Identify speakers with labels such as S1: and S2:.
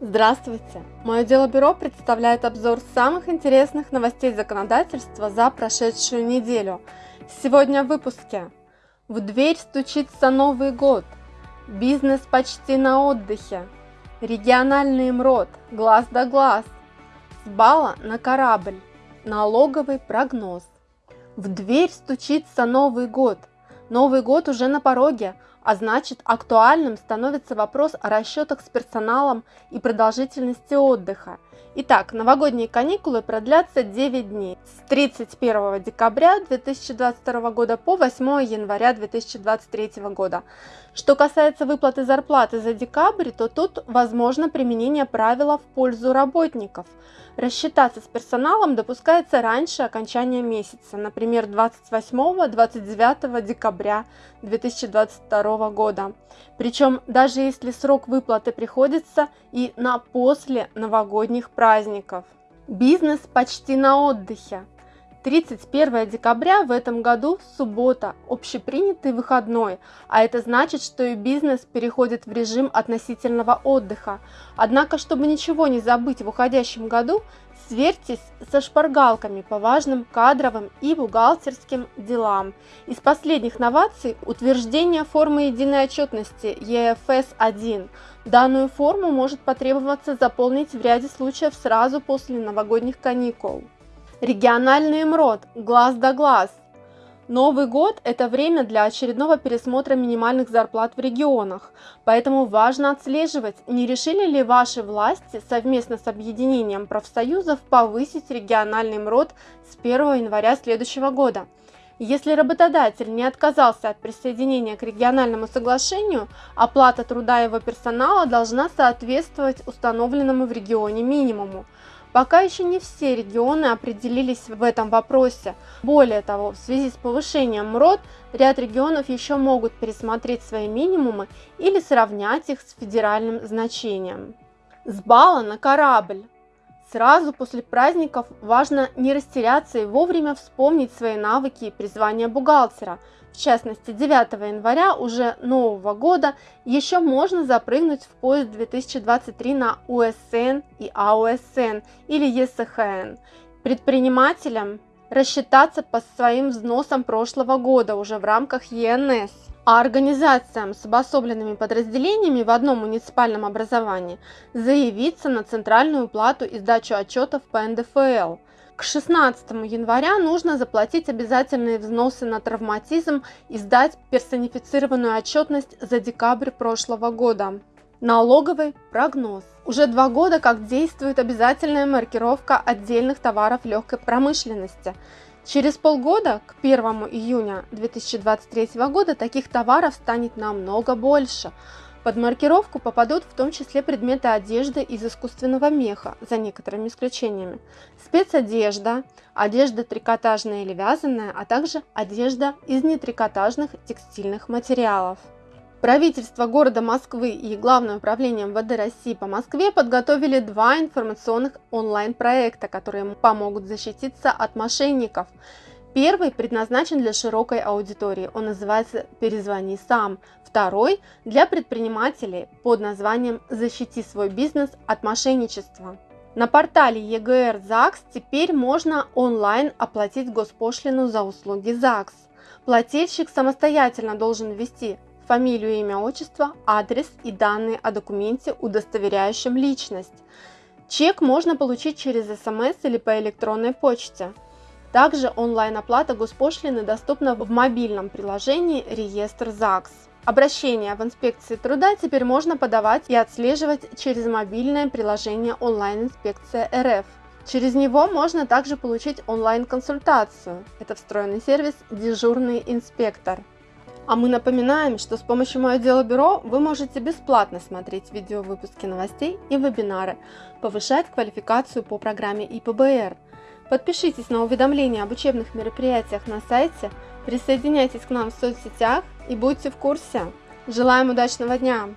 S1: Здравствуйте! Мое дело бюро представляет обзор самых интересных новостей законодательства за прошедшую неделю. Сегодня в выпуске. В дверь стучится Новый год. Бизнес почти на отдыхе. Региональный МРОД. Глаз да глаз. С бала на корабль. Налоговый прогноз. В дверь стучится Новый год. Новый год уже на пороге, а значит актуальным становится вопрос о расчетах с персоналом и продолжительности отдыха. Итак, новогодние каникулы продлятся 9 дней с 31 декабря 2022 года по 8 января 2023 года. Что касается выплаты зарплаты за декабрь, то тут возможно применение правила в пользу работников. Рассчитаться с персоналом допускается раньше окончания месяца, например, 28-29 декабря 2022 года. Причем даже если срок выплаты приходится и на после новогодних праздников. Бизнес почти на отдыхе. 31 декабря в этом году суббота, общепринятый выходной, а это значит, что и бизнес переходит в режим относительного отдыха. Однако, чтобы ничего не забыть в уходящем году, сверьтесь со шпаргалками по важным кадровым и бухгалтерским делам. Из последних новаций утверждение формы единой отчетности EFS-1. Данную форму может потребоваться заполнить в ряде случаев сразу после новогодних каникул. Региональный МРОД, глаз да глаз. Новый год – это время для очередного пересмотра минимальных зарплат в регионах, поэтому важно отслеживать, не решили ли ваши власти совместно с объединением профсоюзов повысить региональный МРОД с 1 января следующего года. Если работодатель не отказался от присоединения к региональному соглашению, оплата труда его персонала должна соответствовать установленному в регионе минимуму. Пока еще не все регионы определились в этом вопросе. Более того, в связи с повышением МРОД, ряд регионов еще могут пересмотреть свои минимумы или сравнять их с федеральным значением. С бала на корабль. Сразу после праздников важно не растеряться и вовремя вспомнить свои навыки и призвания бухгалтера. В частности, 9 января уже нового года еще можно запрыгнуть в поезд 2023 на УСН и АУСН или ЕСХН. Предпринимателям рассчитаться по своим взносам прошлого года уже в рамках ЕНС а организациям с обособленными подразделениями в одном муниципальном образовании заявиться на центральную плату и сдачу отчетов по НДФЛ. К 16 января нужно заплатить обязательные взносы на травматизм и сдать персонифицированную отчетность за декабрь прошлого года. Налоговый прогноз. Уже два года как действует обязательная маркировка отдельных товаров легкой промышленности – Через полгода, к 1 июня 2023 года, таких товаров станет намного больше. Под маркировку попадут в том числе предметы одежды из искусственного меха, за некоторыми исключениями, спецодежда, одежда трикотажная или вязаная, а также одежда из нетрикотажных текстильных материалов. Правительство города Москвы и Главное управление МВД России по Москве подготовили два информационных онлайн-проекта, которые помогут защититься от мошенников. Первый предназначен для широкой аудитории, он называется «Перезвони сам». Второй – для предпринимателей под названием «Защити свой бизнес от мошенничества». На портале ЕГР ЗАГС теперь можно онлайн оплатить госпошлину за услуги ЗАГС. Плательщик самостоятельно должен ввести фамилию, имя, отчество, адрес и данные о документе, удостоверяющем личность. Чек можно получить через СМС или по электронной почте. Также онлайн-оплата госпошлины доступна в мобильном приложении «Реестр ЗАГС». Обращение в инспекции труда теперь можно подавать и отслеживать через мобильное приложение онлайн-инспекция РФ. Через него можно также получить онлайн-консультацию. Это встроенный сервис «Дежурный инспектор». А мы напоминаем, что с помощью Мое Дело Бюро вы можете бесплатно смотреть видеовыпуски новостей и вебинары, повышать квалификацию по программе ИПБР. Подпишитесь на уведомления об учебных мероприятиях на сайте, присоединяйтесь к нам в соцсетях и будьте в курсе. Желаем удачного дня!